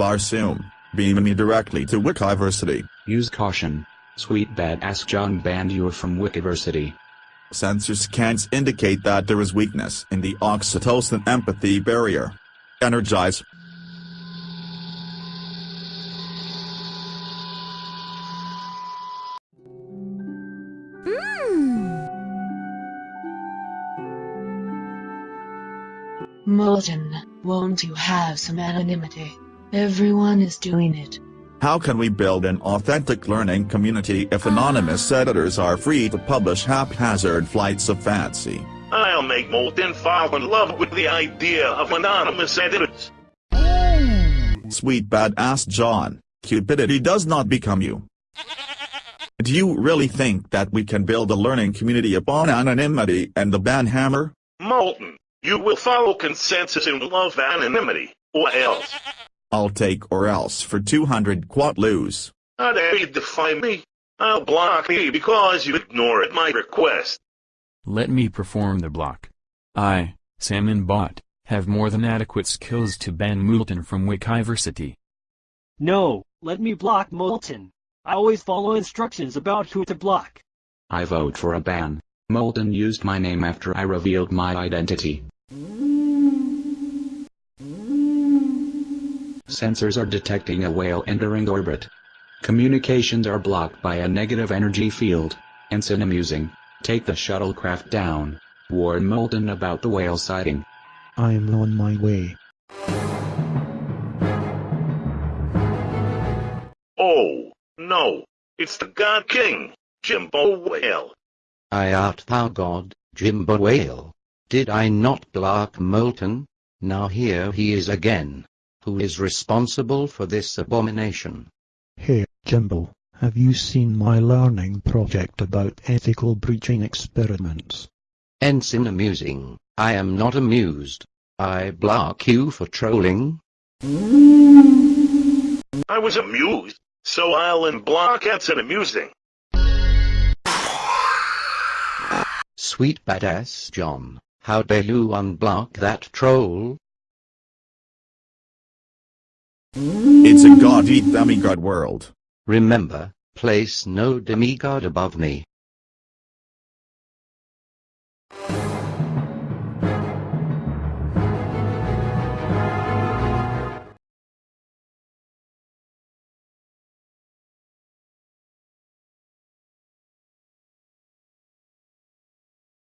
Barsoom, beam me directly to Wikiversity. Use caution. Sweet badass John banned you from Wikiversity. Sensor scans indicate that there is weakness in the oxytocin empathy barrier. Energize. Hmm. Moulton, won't you have some anonymity? Everyone is doing it. How can we build an authentic learning community if anonymous editors are free to publish haphazard flights of fancy? I'll make Moulton fall in love with the idea of anonymous editors. Sweet badass John, cupidity does not become you. Do you really think that we can build a learning community upon anonymity and the banhammer? Moulton, you will follow consensus and love anonymity, or else. I'll take or else for 200 quatloos. How dare you defy me? I'll block you because you ignored my request. Let me perform the block. I, Salmon Bot, have more than adequate skills to ban Moulton from Wikiversity. No, let me block Moulton. I always follow instructions about who to block. I vote for a ban. Moulton used my name after I revealed my identity. Sensors are detecting a whale entering orbit. Communications are blocked by a negative energy field. Ensign amusing. Take the shuttlecraft down. Warn Moulton about the whale sighting. I am on my way. Oh, no. It's the God King, Jimbo Whale. I art thou God, Jimbo Whale. Did I not block Moulton? Now here he is again. Who is responsible for this abomination? Hey, Jimbo, have you seen my learning project about ethical breaching experiments? Ensign amusing. I am not amused. I block you for trolling. I was amused, so I'll unblock Ensign amusing. Sweet badass John, how dare you unblock that troll? It's a god-eat demigod world. Remember, place no demigod above me.